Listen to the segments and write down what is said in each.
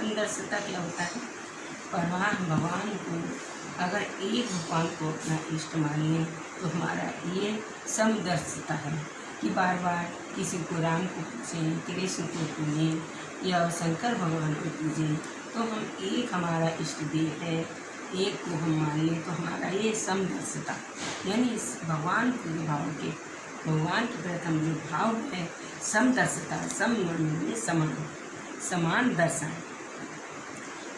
समदर्शता क्या होता है? परवान भगवान को अगर एक भगवान को अपना इष्ट मान लें तो हमारा ये समदर्शता है कि बार बार किसी को राम को पूछें, कृष्ण को पूजें या शंकर भगवान को पूजें तो हम एक हमारा इष्ट देव है, एक को हम मान लें तो हमारा ये समदर्शता। यानी इस भगवान के भाव के, भगवान के प्रति हम जो भाव है, समदर्शता सम समान समान दर्शन।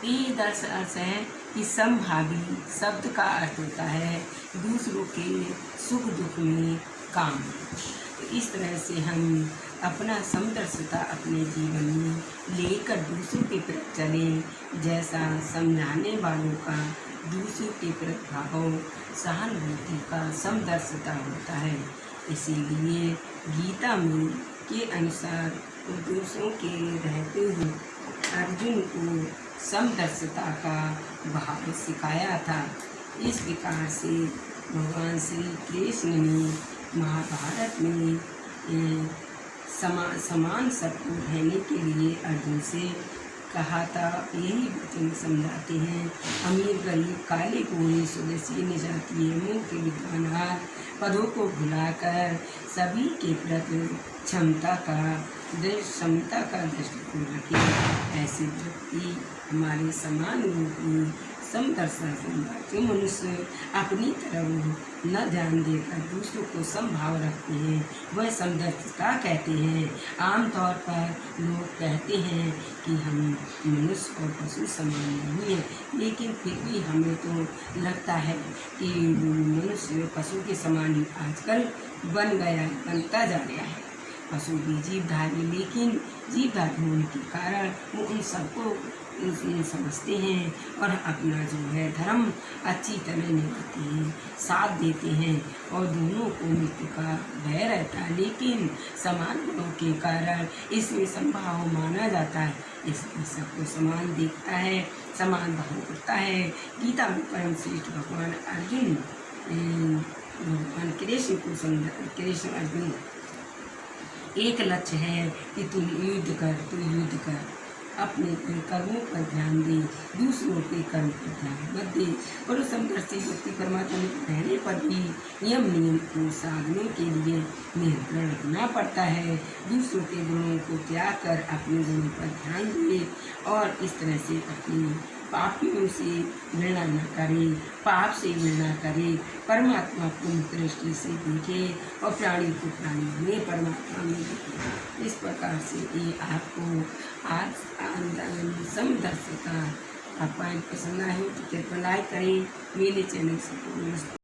दर्श अर्थ है कि समभावी शब्द का अर्थ होता है दूसरों के सुख दुख में काम। तो इस तरह से हम अपना समदर्शता अपने जीवन में लेकर दूसरों के प्रति चलें, जैसा समझाने वालों का, दूसरों के प्रति भाव सहानुभूति का समदर्शता होता है। इसीलिए गीता में के अनुसार दूसरों के रहते हुए अर्जुन को समदर्शता का भाव सिखाया था। इस प्रकार से भगवान श्री कृष्ण ने महाभारत में समा, समान सबको रहने के लिए अर्जुन से कहा था। यही वचन समझाते हैं। अमीर, गरीब, काले गोरे स्वदेशी, निजाती मुँह के विद्वानहार पदों को भुलाकर सभी के प्रति क्षमता का क्षमता का दृष्टिकोण रखें, ऐसे व्यक्ति हमारे समान रूप में समदर्शन जो मनुष्य अपनी तरफ़ न ध्यान देकर दूसरों को समभाव रखते हैं, वह समदर्शता कहते हैं। आमतौर पर लोग कहते हैं कि हम मनुष्य और पशु समान नहीं हैं, लेकिन फिर भी हमें तो लगता है कि मनुष्य पशु के समान आजकल बन गया, बनता जा रहा है। पशु भी जीवधारी लेकिन जीवधारी होने के कारण वो उन सबको समझते हैं और अपना जो है धर्म अच्छी तरह निभाते हैं, साथ देते हैं और दोनों को मृत्यु का भय रहता है। लेकिन समान गुणों के कारण इसमें संभाव माना जाता है। इसमें सबको समान देखता है, समान भाव करता है। गीता में परम श्रेष्ठ भगवान अर्जुन भगवान कृष्ण को समझा, कृष्ण अर्जुन एक लक्ष्य है कि तुम युद्ध कर, तू युद्ध कर। अपने कर्मों पर ध्यान दे, दूसरों के कर्म पर ध्यान मत दे। और समदर्शी व्यक्ति परमात्मा में रहने पर भी नियम नियम को साधने के लिए नियंत्रण रखना पड़ता है। दूसरों के गुणों को त्याग कर अपने गुणों पर ध्यान दे और इस तरह से अपनी पापियों से मिलना न करे, पाप से मिलना करे, परमात्मा को दृष्टि से देखे और प्राणी को प्राणी में परमात्मा में देखे। इस प्रकार से ये आपको आज आंदोलन का पॉइंट पसंद आए तो कृपया लाइक करें। मेरे चैनल से